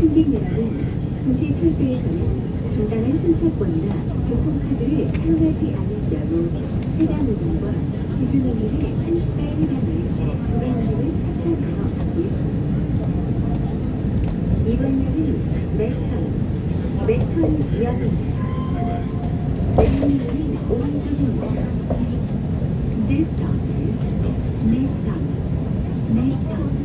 승객 여러분, 도시 철도에서는 저당은 승차권이나 교통카드를 사용하지 않을 경우 해당 요금과 기준액의 30배에 해당하는 구간료를 합산하여 받고 있습니다. 이번료는 매천, 매천 이하입니다. 매천료는 5만 쪽입니다. This stop is 매천, 매천.